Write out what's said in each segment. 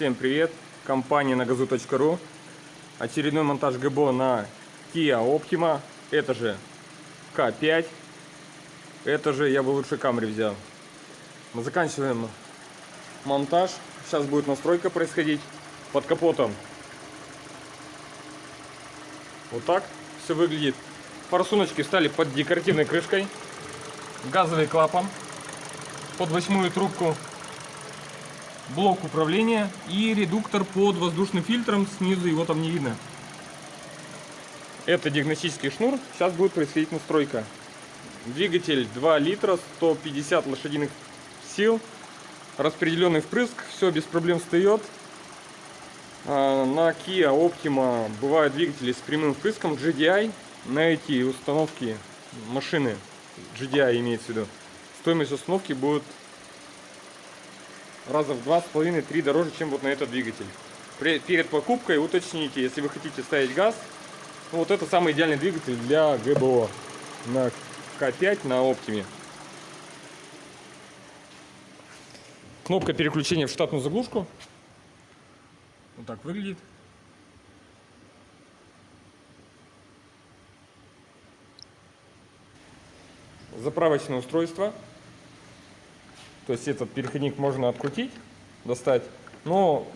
Всем привет! Компания на газу.ру Очередной монтаж ГБО на Kia Optima. Это же К5 Это же я бы лучше Camry взял. Мы заканчиваем монтаж. Сейчас будет настройка происходить Под капотом. Вот так все выглядит. Форсуночки встали под декоративной крышкой Газовый клапан Под восьмую трубку блок управления и редуктор под воздушным фильтром. Снизу его там не видно. Это диагностический шнур. Сейчас будет происходить настройка. Двигатель 2 литра, 150 лошадиных сил. Распределенный впрыск. Все без проблем встает. А, на Kia Optima бывают двигатели с прямым впрыском GDI. На эти установки машины GDI имеется в виду. Стоимость установки будет раза в два с половиной, три дороже, чем вот на этот двигатель. Перед покупкой уточните, если вы хотите ставить газ, ну, вот это самый идеальный двигатель для ГБО на К5 на Оптиме. Кнопка переключения в штатную заглушку. Вот так выглядит. Заправочное устройство. То есть этот переходник можно открутить, достать, но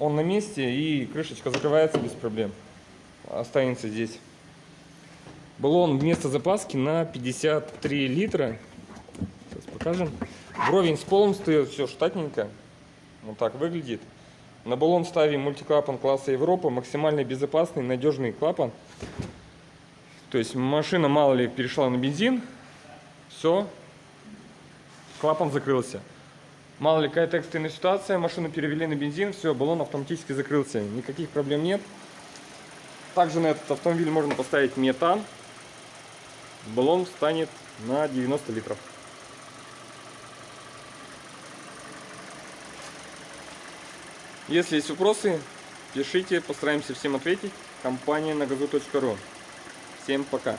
он на месте и крышечка закрывается без проблем. Останется здесь. Баллон вместо запаски на 53 литра. Сейчас покажем. Вровень с полом стоит, все штатненько. Вот так выглядит. На баллон ставим мультиклапан класса Европа. Максимально безопасный, надежный клапан. То есть машина мало ли перешла на бензин. Все, клапан закрылся. Мало ли какая-то экстренная ситуация, машину перевели на бензин, все, баллон автоматически закрылся, никаких проблем нет. Также на этот автомобиль можно поставить метан, баллон станет на 90 литров. Если есть вопросы, пишите, постараемся всем ответить. Компания на газу.ру. Всем пока!